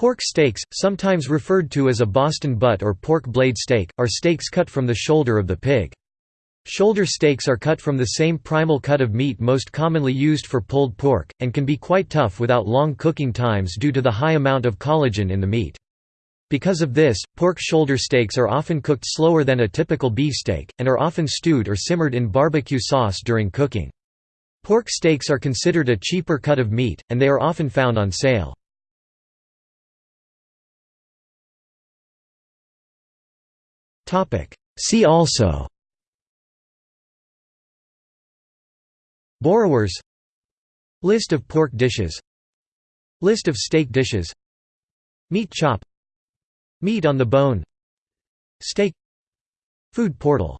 Pork steaks, sometimes referred to as a Boston butt or pork blade steak, are steaks cut from the shoulder of the pig. Shoulder steaks are cut from the same primal cut of meat most commonly used for pulled pork, and can be quite tough without long cooking times due to the high amount of collagen in the meat. Because of this, pork shoulder steaks are often cooked slower than a typical beef steak, and are often stewed or simmered in barbecue sauce during cooking. Pork steaks are considered a cheaper cut of meat, and they are often found on sale. See also. Borrowers. List of pork dishes. List of steak dishes. Meat chop. Meat on the bone. Steak. Food portal